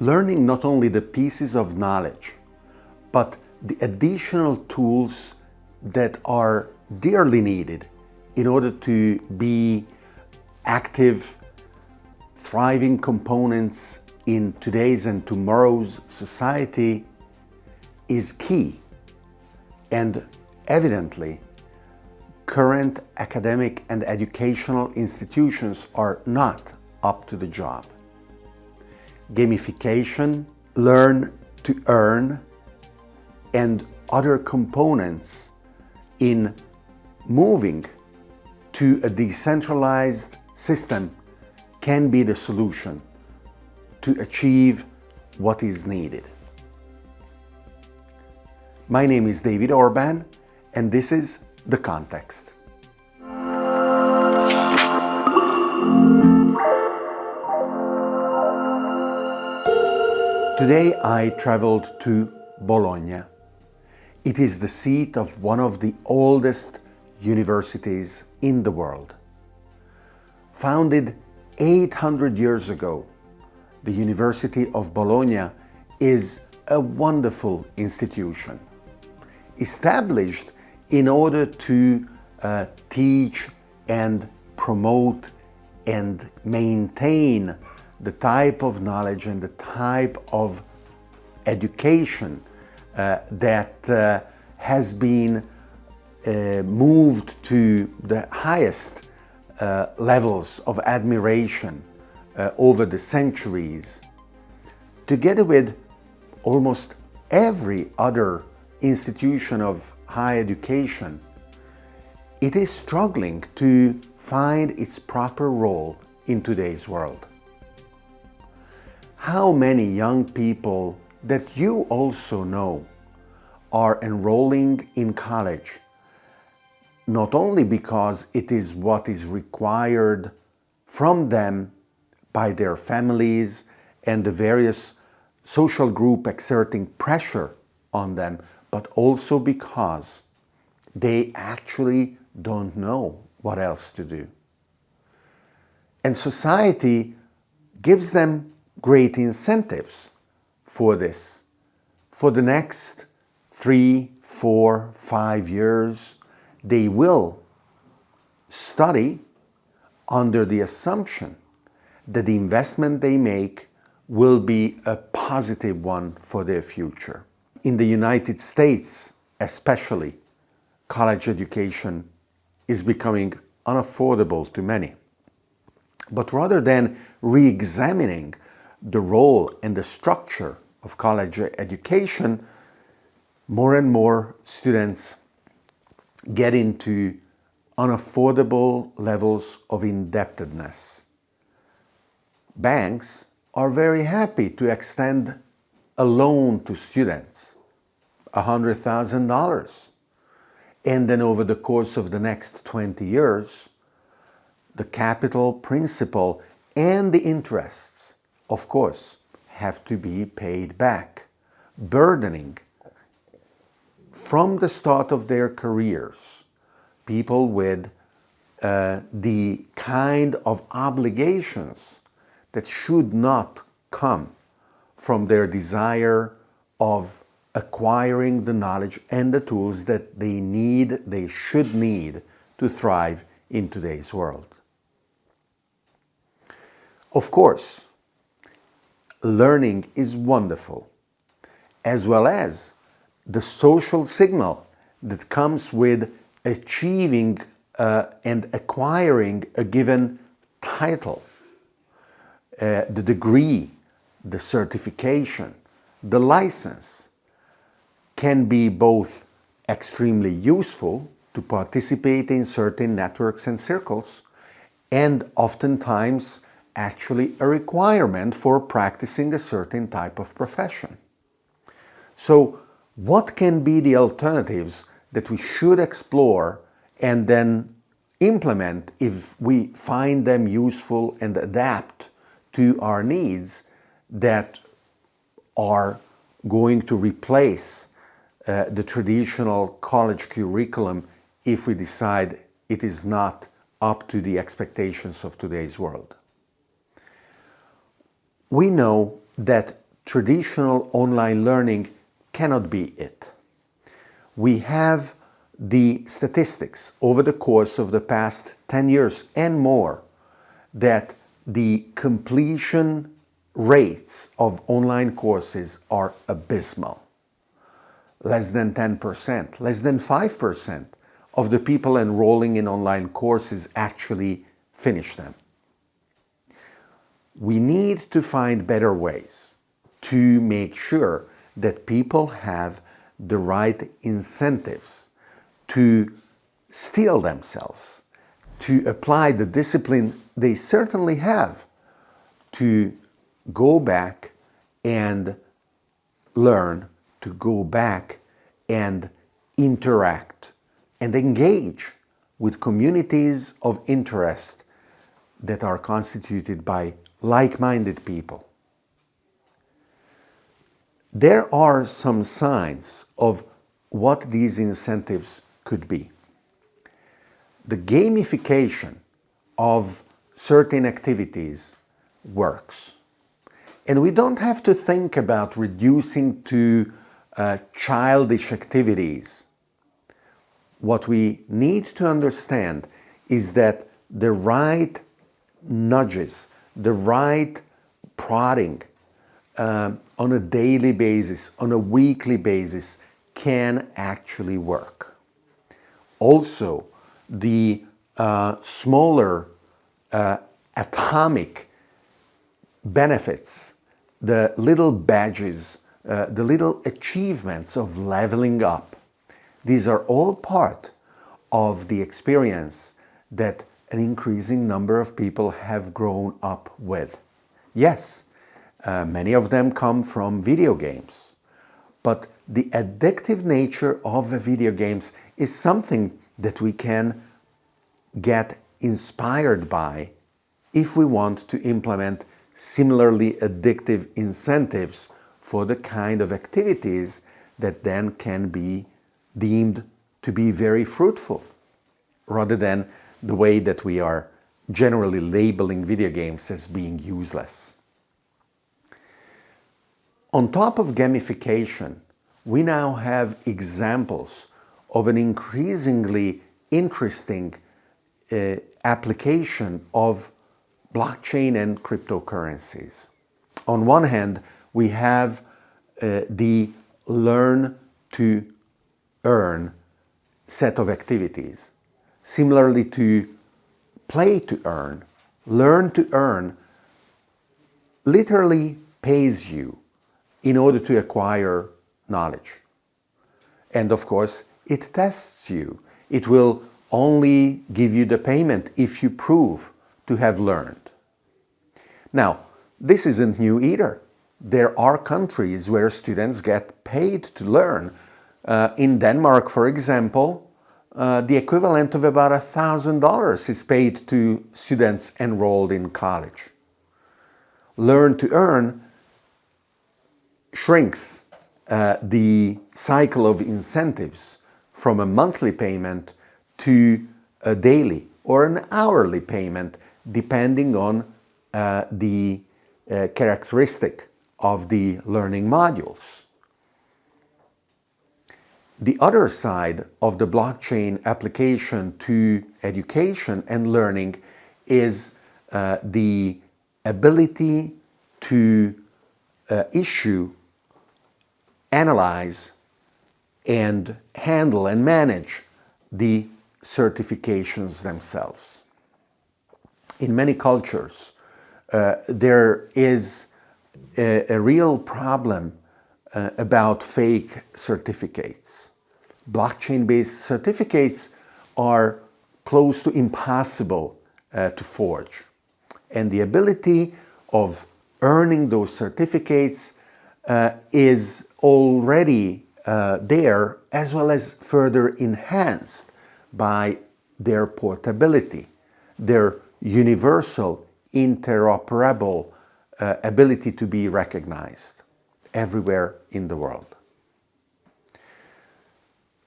learning not only the pieces of knowledge, but the additional tools that are dearly needed in order to be active, thriving components in today's and tomorrow's society is key. And evidently, current academic and educational institutions are not up to the job. Gamification, learn to earn, and other components in moving to a decentralized system can be the solution to achieve what is needed. My name is David Orban and this is The Context. Today I traveled to Bologna. It is the seat of one of the oldest universities in the world. Founded 800 years ago, the University of Bologna is a wonderful institution. Established in order to uh, teach and promote and maintain the type of knowledge and the type of education uh, that uh, has been uh, moved to the highest uh, levels of admiration uh, over the centuries, together with almost every other institution of higher education, it is struggling to find its proper role in today's world. How many young people that you also know are enrolling in college, not only because it is what is required from them by their families and the various social group exerting pressure on them, but also because they actually don't know what else to do. And society gives them great incentives for this. For the next three, four, five years, they will study under the assumption that the investment they make will be a positive one for their future in the United States especially, college education is becoming unaffordable to many. But rather than re-examining the role and the structure of college education, more and more students get into unaffordable levels of indebtedness. Banks are very happy to extend a loan to students, $100,000. And then over the course of the next 20 years, the capital principal and the interests, of course, have to be paid back, burdening from the start of their careers people with uh, the kind of obligations that should not come from their desire of acquiring the knowledge and the tools that they need, they should need to thrive in today's world. Of course, learning is wonderful, as well as the social signal that comes with achieving uh, and acquiring a given title, uh, the degree the certification, the license can be both extremely useful to participate in certain networks and circles and oftentimes actually a requirement for practicing a certain type of profession. So what can be the alternatives that we should explore and then implement if we find them useful and adapt to our needs that are going to replace uh, the traditional college curriculum if we decide it is not up to the expectations of today's world. We know that traditional online learning cannot be it. We have the statistics over the course of the past 10 years and more that the completion rates of online courses are abysmal. Less than 10%, less than 5% of the people enrolling in online courses actually finish them. We need to find better ways to make sure that people have the right incentives to steel themselves, to apply the discipline they certainly have to go back and learn, to go back and interact and engage with communities of interest that are constituted by like-minded people. There are some signs of what these incentives could be. The gamification of certain activities works. And we don't have to think about reducing to uh, childish activities. What we need to understand is that the right nudges, the right prodding uh, on a daily basis, on a weekly basis, can actually work. Also, the uh, smaller uh, atomic benefits, the little badges, uh, the little achievements of leveling up. These are all part of the experience that an increasing number of people have grown up with. Yes, uh, many of them come from video games, but the addictive nature of video games is something that we can get inspired by if we want to implement similarly addictive incentives for the kind of activities that then can be deemed to be very fruitful rather than the way that we are generally labeling video games as being useless. On top of gamification, we now have examples of an increasingly interesting uh, application of blockchain and cryptocurrencies. On one hand, we have uh, the learn to earn set of activities. Similarly to play to earn, learn to earn literally pays you in order to acquire knowledge. And of course, it tests you. It will only give you the payment if you prove to have learned. Now, this isn't new either. There are countries where students get paid to learn. Uh, in Denmark, for example, uh, the equivalent of about a thousand dollars is paid to students enrolled in college. Learn to earn shrinks uh, the cycle of incentives from a monthly payment to a daily or an hourly payment depending on uh, the uh, characteristic of the learning modules. The other side of the blockchain application to education and learning is uh, the ability to uh, issue, analyze, and handle and manage the certifications themselves. In many cultures, uh, there is a, a real problem uh, about fake certificates. Blockchain-based certificates are close to impossible uh, to forge. And the ability of earning those certificates uh, is already uh, there as well as further enhanced by their portability, their universal interoperable uh, ability to be recognized everywhere in the world.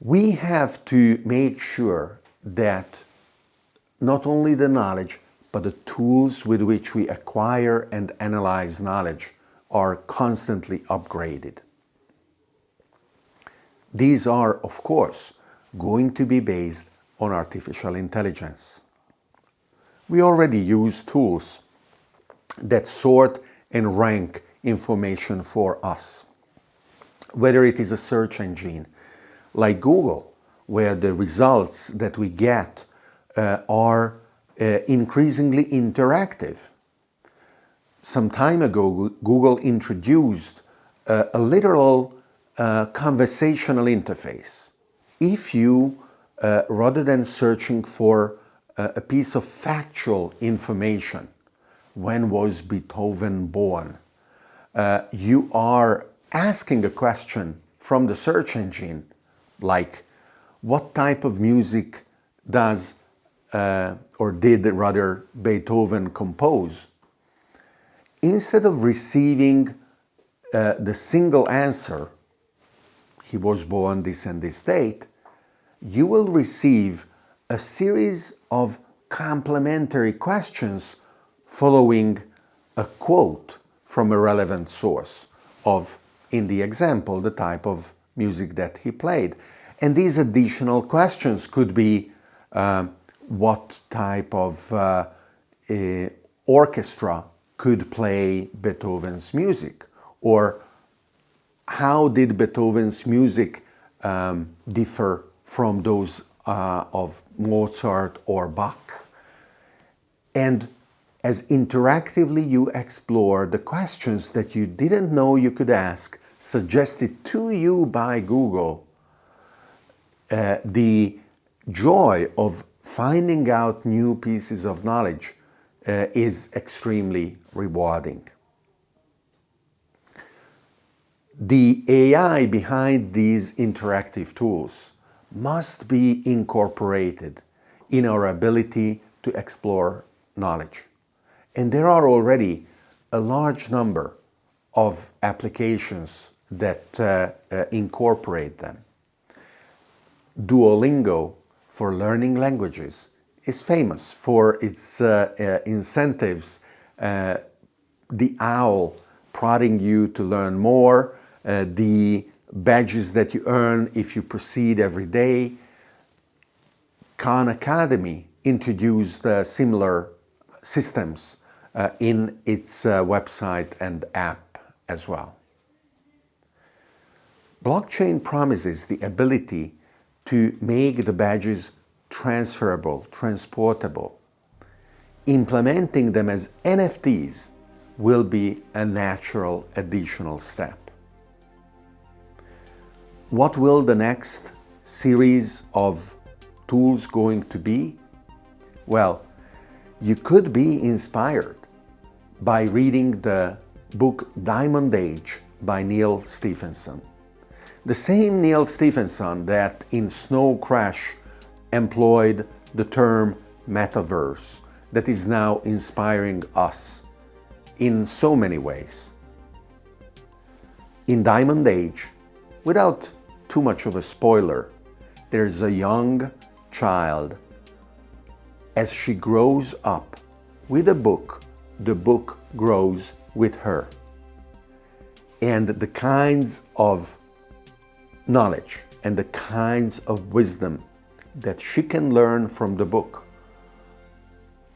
We have to make sure that not only the knowledge, but the tools with which we acquire and analyze knowledge are constantly upgraded. These are, of course, going to be based on artificial intelligence. We already use tools that sort and rank information for us. Whether it is a search engine like Google, where the results that we get uh, are uh, increasingly interactive. Some time ago, Google introduced uh, a literal uh, conversational interface. If you, uh, rather than searching for uh, a piece of factual information, when was Beethoven born, you are asking a question from the search engine like what type of music does uh, or did rather Beethoven compose? Instead of receiving uh, the single answer he was born this and this date you will receive a series of complementary questions following a quote from a relevant source of, in the example, the type of music that he played. And these additional questions could be uh, what type of uh, uh, orchestra could play Beethoven's music or how did Beethoven's music um, differ from those uh, of Mozart or Bach. And as interactively you explore the questions that you didn't know you could ask, suggested to you by Google, uh, the joy of finding out new pieces of knowledge uh, is extremely rewarding. The AI behind these interactive tools must be incorporated in our ability to explore knowledge. And there are already a large number of applications that uh, uh, incorporate them. Duolingo for learning languages is famous for its uh, uh incentives, uh, the owl prodding you to learn more, uh, the badges that you earn if you proceed every day. Khan Academy introduced similar systems in its website and app as well. Blockchain promises the ability to make the badges transferable, transportable. Implementing them as NFTs will be a natural additional step. What will the next series of tools going to be? Well, you could be inspired by reading the book Diamond Age by Neal Stephenson. The same Neal Stephenson that in Snow Crash employed the term metaverse that is now inspiring us in so many ways. In Diamond Age, without too much of a spoiler, there's a young child as she grows up with a book, the book grows with her. And the kinds of knowledge and the kinds of wisdom that she can learn from the book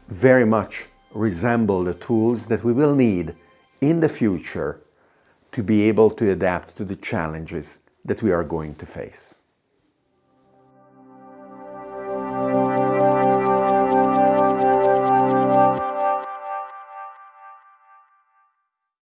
very much resemble the tools that we will need in the future to be able to adapt to the challenges that we are going to face.